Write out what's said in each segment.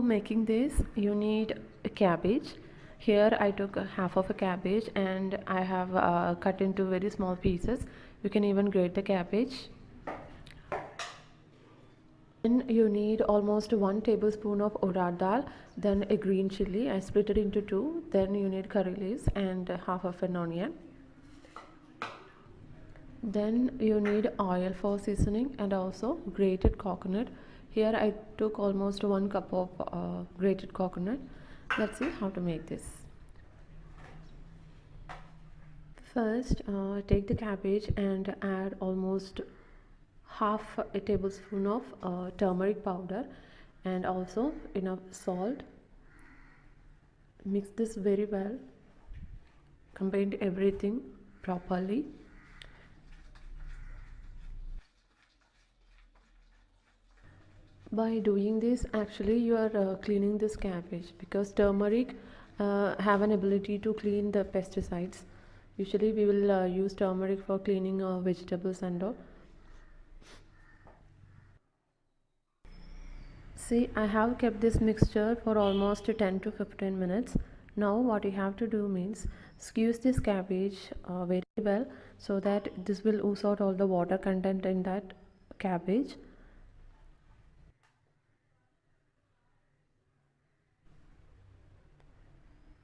for making this you need a cabbage. Here I took half of a cabbage and I have uh, cut into very small pieces. You can even grate the cabbage. Then you need almost one tablespoon of urad dal then a green chili. I split it into two. Then you need curry leaves and half of an onion. Then you need oil for seasoning and also grated coconut here I took almost one cup of uh, grated coconut. Let's see how to make this. First uh, take the cabbage and add almost half a tablespoon of uh, turmeric powder and also enough salt. Mix this very well. Combine everything properly by doing this actually you are uh, cleaning this cabbage because turmeric uh, have an ability to clean the pesticides. Usually we will uh, use turmeric for cleaning our vegetables and all. See I have kept this mixture for almost 10 to 15 minutes. Now what you have to do means squeeze this cabbage uh, very well so that this will ooze out all the water content in that cabbage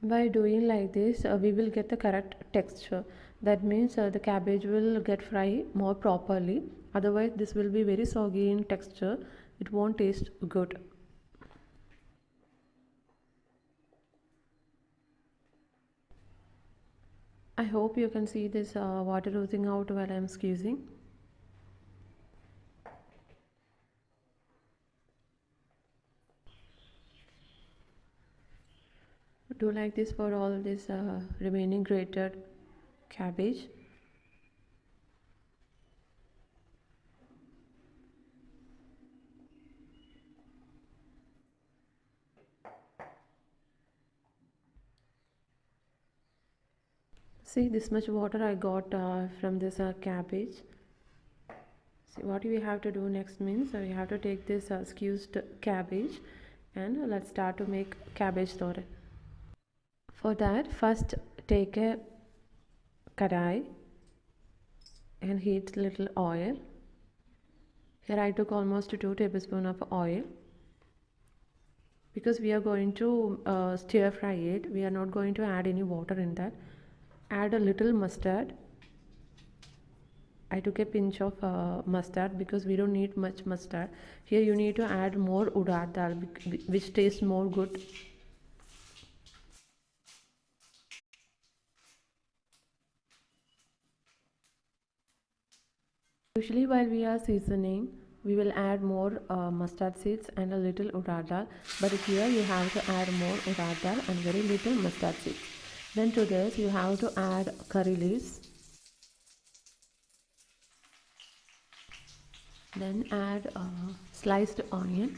by doing like this uh, we will get the correct texture. That means uh, the cabbage will get fry more properly. Otherwise this will be very soggy in texture. It won't taste good. I hope you can see this uh, water oozing out while I'm squeezing do like this for all this uh, remaining grated cabbage. See this much water I got uh, from this uh, cabbage. See what we have to do next means so we have to take this uh, cabbage and let's start to make cabbage thoran for that first take a kadai and heat little oil. Here I took almost 2 tablespoons of oil. Because we are going to uh, stir fry it we are not going to add any water in that. Add a little mustard. I took a pinch of uh, mustard because we don't need much mustard. Here you need to add more urad dal which tastes more good Usually while we are seasoning, we will add more uh, mustard seeds and a little urad dal. But here you have to add more urad dal and very little mustard seeds. Then to this you have to add curry leaves. Then add uh, sliced onion.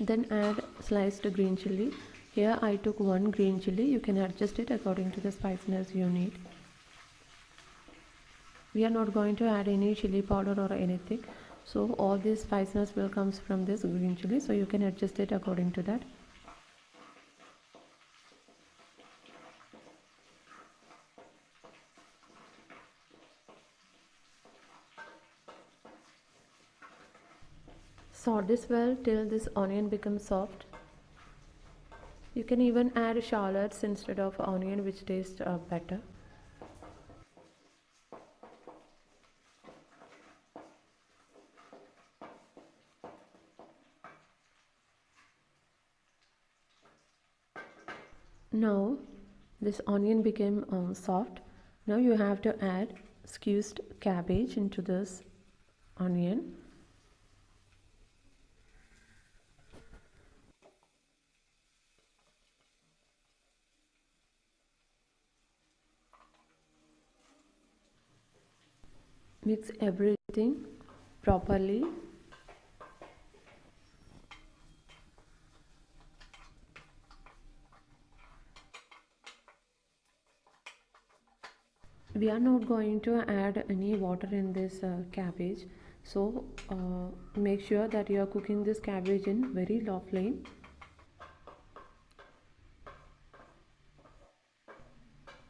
Then add sliced green chili here I took one green chili. You can adjust it according to the spiciness you need. We are not going to add any chili powder or anything. So all this spiciness will comes from this green chili. So you can adjust it according to that. Sort this well till this onion becomes soft you can even add shallots instead of onion which tastes uh, better. Now this onion became um, soft. Now you have to add squeezed cabbage into this onion mix everything properly. We are not going to add any water in this uh, cabbage. So uh, make sure that you are cooking this cabbage in very low flame.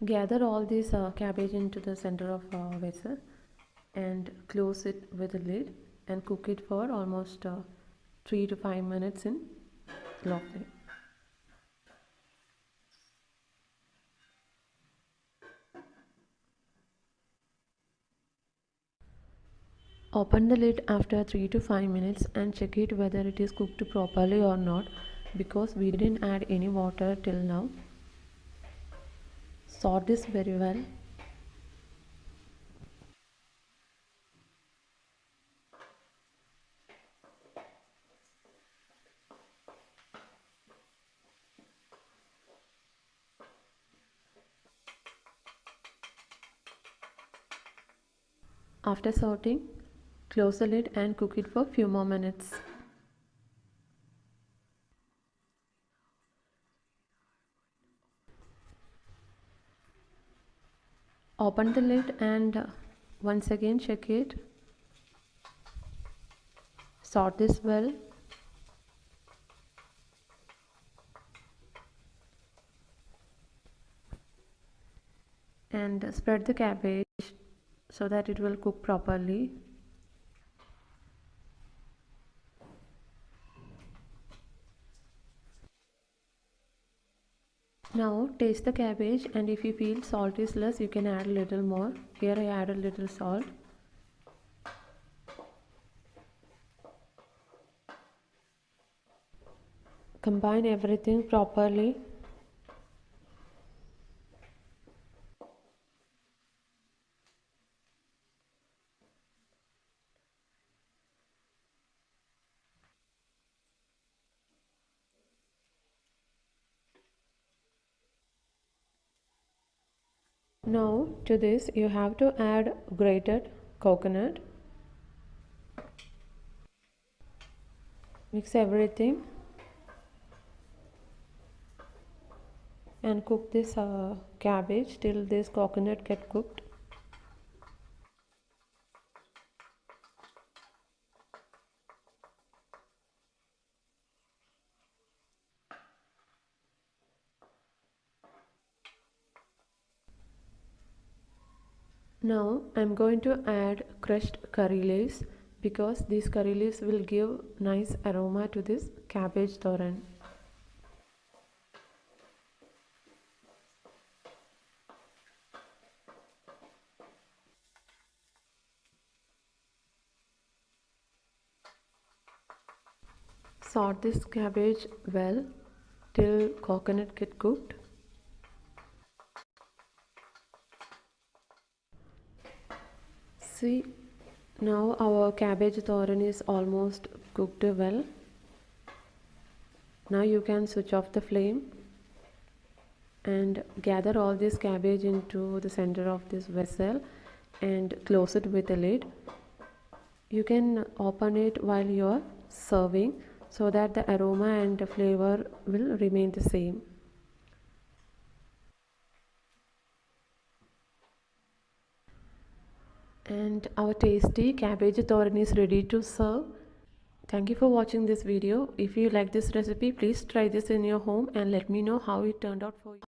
Gather all this uh, cabbage into the center of a vessel and close it with a lid and cook it for almost uh, 3 to 5 minutes in low flame Open the lid after 3 to 5 minutes and check it whether it is cooked properly or not because we didn't add any water till now. Sort this very well. After sorting, Close the lid and cook it for few more minutes. Open the lid and uh, once again check it. Sort this well. And uh, spread the cabbage so that it will cook properly. Now taste the cabbage and if you feel salt is less you can add a little more. Here I add a little salt. Combine everything properly Now to this you have to add grated coconut. Mix everything and cook this uh, cabbage till this coconut get cooked. Now I'm going to add crushed curry leaves because these curry leaves will give nice aroma to this cabbage thoran. Sort this cabbage well till coconut get cooked. See now our cabbage thoran is almost cooked well. Now you can switch off the flame and gather all this cabbage into the center of this vessel and close it with a lid. You can open it while you are serving so that the aroma and the flavor will remain the same and our tasty cabbage thoran is ready to serve. Thank you for watching this video. If you like this recipe please try this in your home and let me know how it turned out for you